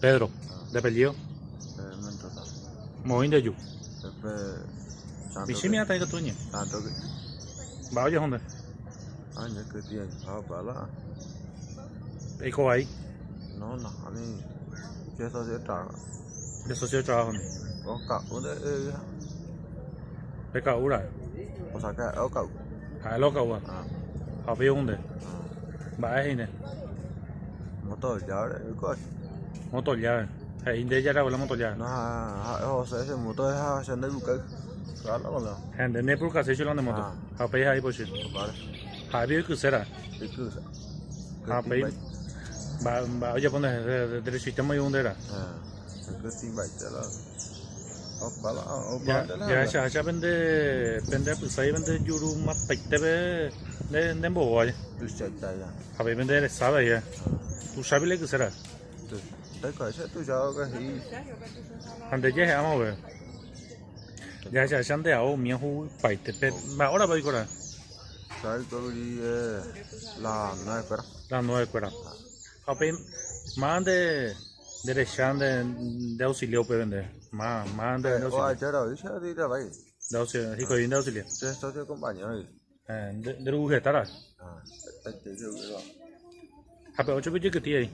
Pedro, de apellido. Eh, Mendoza. Moín de Yu. Después. Santo Bishimi ata cái tuñe. Santo que. Bao giờ không đấy? Anh nhớ cái tiền. Họ bảo là. Ấy có ấy. Nó là anh. Chế sao sẽ trả. De socio cho không đấy. Có cậu đấy. ê, Phải cậu rồi. Có sao cái ở cậu. Hai lo cậu à. À. Họ biết không đấy. à. Bà ấy Motoyar. Hindi jara wala motoyar. Na, o sea, ese moto es a Shandai Bukak. Claro, wala. Hande de moto. Pay hai poshi. Vale. Ha bi ku sera. Ku sera. Ha pay. Ba ba oye pone sistema y era. Ya ya ya juru mat pektebe ya. Sabe ya. Arkadaşlar tuzağa casi. Antes vamos a ver. Ya se de ahora correr. La nueva cuera. La nueva cuera. Apen, más de de auxilio puede vender. Más, más de auxilio. Ah, ya lo dije, de la. De auxilio, hijo de auxilio. Ya de compañero. Eh, de de lugar estará. Ah, te ah, ocho pichos que tiene.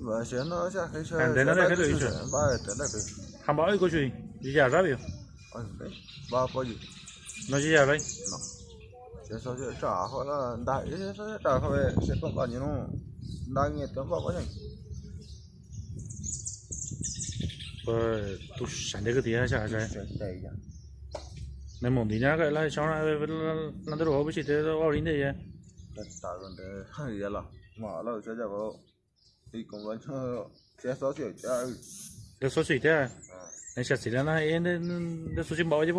Và sẽ nó sẽ cái chơi. À, để nó đây cái lưỡi chơi. Ba để nó cái. Han ba oi ko chui. Đi ra rápido. Ôi đấy. Ba có gì? No đấy. Sẽ sao sẽ trả hoặc là đại sao trả hoặc là sẽ bạn nhỉ nó. Đang nghe tiếng bảo vậy. Pues tú sande que tía cha cha. Sẽ chạy ra. Ne mon di na cái la cho na la de ro bi chi te ro rin de ya. Tất cả vấn đề hay là mở lâu sẽ ra vào. Cũng vẫn sẽ sao sẽ trả. De so chi te. À. Ne cha si la na en de de su chi ba je